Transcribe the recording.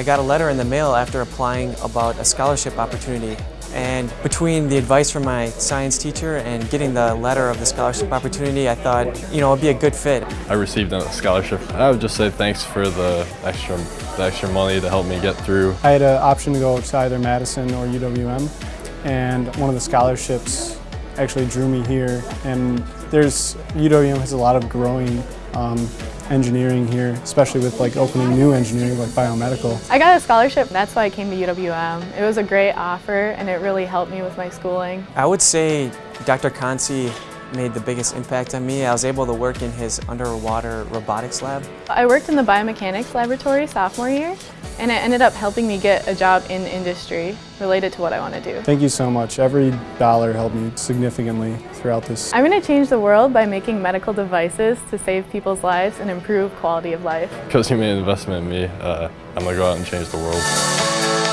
I got a letter in the mail after applying about a scholarship opportunity. And between the advice from my science teacher and getting the letter of the scholarship opportunity, I thought, you know, it'd be a good fit. I received a scholarship. I would just say thanks for the extra, the extra money to help me get through. I had an option to go to either Madison or UWM, and one of the scholarships actually drew me here. And there's UWM has a lot of growing um, engineering here, especially with like opening new engineering like biomedical. I got a scholarship, that's why I came to UWM. It was a great offer and it really helped me with my schooling. I would say Dr. Consi made the biggest impact on me. I was able to work in his underwater robotics lab. I worked in the biomechanics laboratory sophomore year and it ended up helping me get a job in industry related to what I want to do. Thank you so much. Every dollar helped me significantly throughout this. I'm going to change the world by making medical devices to save people's lives and improve quality of life. Because you made an investment in me, uh, I'm going to go out and change the world.